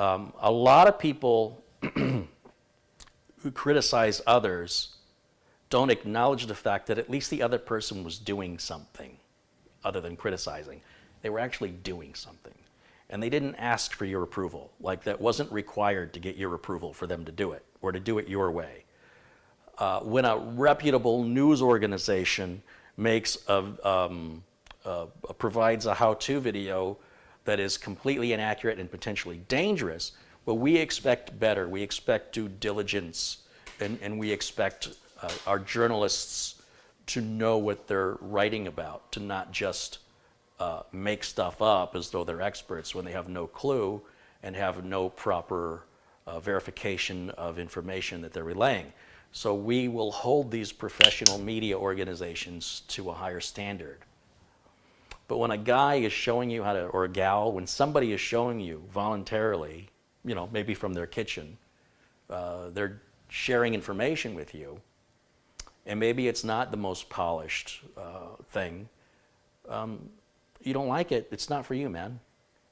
um, a lot of people who criticize others don't acknowledge the fact that at least the other person was doing something other than criticizing. They were actually doing something. And they didn't ask for your approval. Like that wasn't required to get your approval for them to do it or to do it your way. Uh, when a reputable news organization makes a, um, uh, provides a how-to video that is completely inaccurate and potentially dangerous, but we expect better. We expect due diligence, and, and we expect uh, our journalists to know what they're writing about, to not just uh, make stuff up as though they're experts when they have no clue and have no proper uh, verification of information that they're relaying. So we will hold these professional media organizations to a higher standard. But when a guy is showing you how to, or a gal, when somebody is showing you voluntarily, you know, maybe from their kitchen, uh, they're sharing information with you, and maybe it's not the most polished uh, thing, um, you don't like it, it's not for you, man.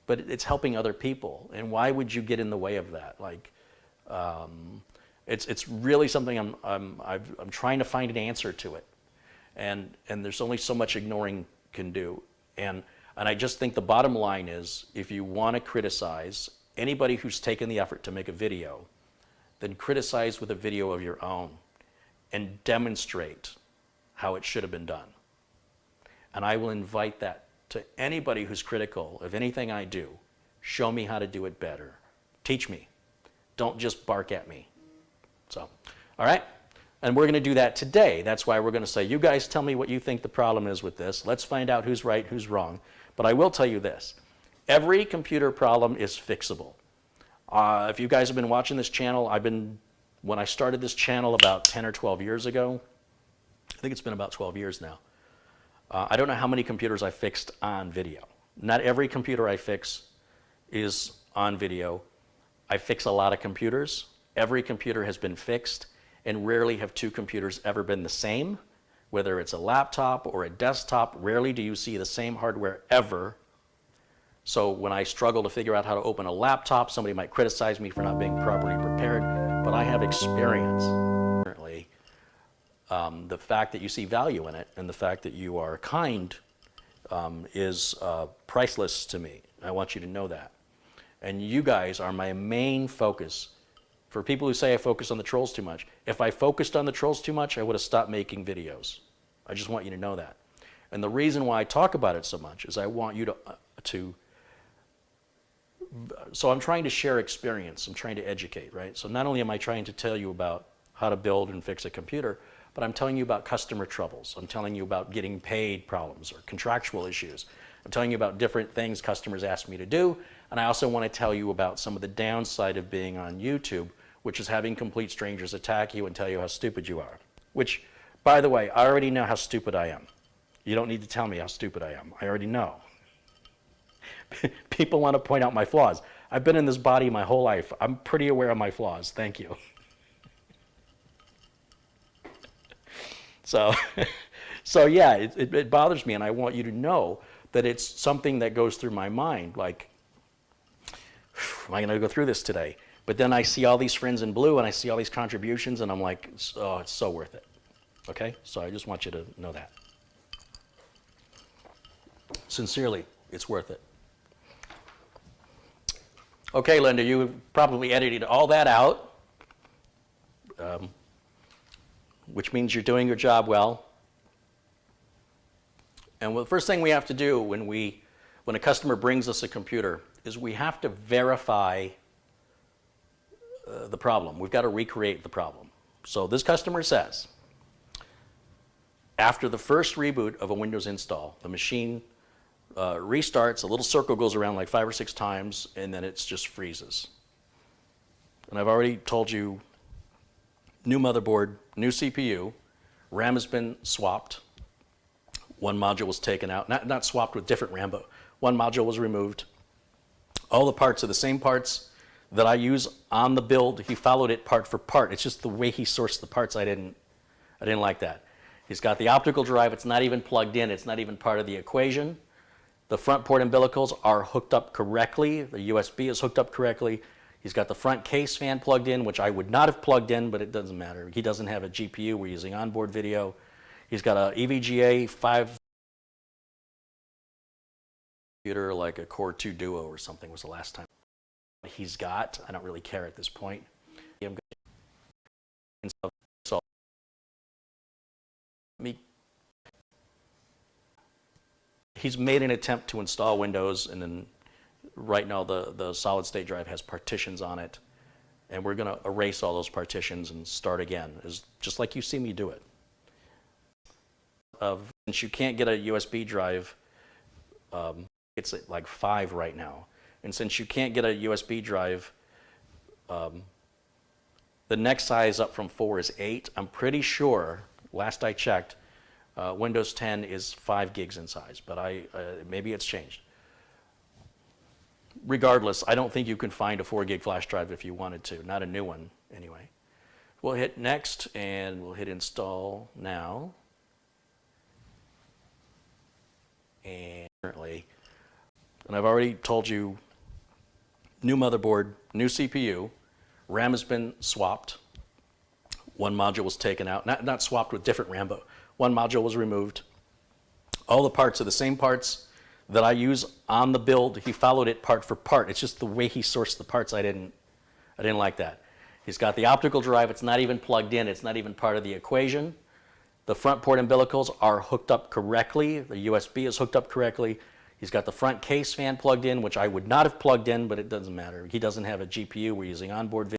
But it's helping other people, and why would you get in the way of that? Like, um, it's, it's really something I'm, I'm, i am trying to find an answer to it. And, and there's only so much ignoring can do. And, and I just think the bottom line is if you want to criticize anybody who's taken the effort to make a video, then criticize with a video of your own and demonstrate how it should have been done. And I will invite that to anybody who's critical of anything I do. Show me how to do it better. Teach me. Don't just bark at me. So, all right? And we're going to do that today. That's why we're going to say, you guys tell me what you think the problem is with this. Let's find out who's right, who's wrong. But I will tell you this. Every computer problem is fixable. Uh, if you guys have been watching this channel, I've been, when I started this channel about 10 or 12 years ago, I think it's been about 12 years now. Uh, I don't know how many computers I fixed on video. Not every computer I fix is on video. I fix a lot of computers. Every computer has been fixed and rarely have two computers ever been the same. Whether it's a laptop or a desktop, rarely do you see the same hardware ever. So when I struggle to figure out how to open a laptop, somebody might criticize me for not being properly prepared, but I have experience. Currently, um, the fact that you see value in it and the fact that you are kind um, is uh, priceless to me. I want you to know that. And you guys are my main focus for people who say I focus on the trolls too much, if I focused on the trolls too much, I would have stopped making videos. I just want you to know that. And the reason why I talk about it so much is I want you to, uh, to so I'm trying to share experience. I'm trying to educate, right? So not only am I trying to tell you about how to build and fix a computer, but I'm telling you about customer troubles. I'm telling you about getting paid problems or contractual issues. I'm telling you about different things customers ask me to do. And I also want to tell you about some of the downside of being on YouTube which is having complete strangers attack you and tell you how stupid you are. Which, by the way, I already know how stupid I am. You don't need to tell me how stupid I am. I already know. People want to point out my flaws. I've been in this body my whole life. I'm pretty aware of my flaws. Thank you. so, so yeah, it, it, it bothers me, and I want you to know that it's something that goes through my mind. Like, am I going to go through this today? But then I see all these friends in blue and I see all these contributions and I'm like, oh, it's so worth it. Okay? So I just want you to know that. Sincerely, it's worth it. Okay, Linda, you probably edited all that out, um, which means you're doing your job well. And well, the first thing we have to do when, we, when a customer brings us a computer is we have to verify the problem. We've got to recreate the problem. So this customer says, after the first reboot of a Windows install, the machine uh, restarts, a little circle goes around like five or six times, and then it just freezes. And I've already told you, new motherboard, new CPU, RAM has been swapped. One module was taken out, not, not swapped with different RAM, but one module was removed. All the parts are the same parts, that I use on the build. He followed it part for part. It's just the way he sourced the parts I didn't, I didn't like that. He's got the optical drive. It's not even plugged in. It's not even part of the equation. The front port umbilicals are hooked up correctly. The USB is hooked up correctly. He's got the front case fan plugged in, which I would not have plugged in, but it doesn't matter. He doesn't have a GPU. We're using onboard video. He's got a EVGA 5 computer, like a Core 2 Duo or something was the last time he's got. I don't really care at this point. I'm gonna- and so- so- me he's made an attempt to install Windows, and then right now the, the solid state drive has partitions on it, and we're going to erase all those partitions and start again, is just like you see me do it. Of since you can't get a USB drive, um, it's like five right now, and since you can't get a USB drive, um, the next size up from four is eight. I'm pretty sure, last I checked, uh, Windows 10 is 5 gigs in size, but I, uh, maybe it's changed. Regardless, I don't think you can find a 4 gig flash drive if you wanted to, not a new one anyway. We'll hit next and we'll hit install now. And currently, and I've already told you, new motherboard, new CPU, RAM has been swapped. One module was taken out, not, not swapped with different RAM, but one module was removed. All the parts are the same parts that I use on the build. He followed it part for part. It's just the way he sourced the parts I didn't, I didn't like that. He's got the optical drive. It's not even plugged in. It's not even part of the equation. The front port umbilicals are hooked up correctly. The USB is hooked up correctly. He's got the front case fan plugged in, which I would not have plugged in, but it doesn't matter. He doesn't have a GPU. We're using onboard video.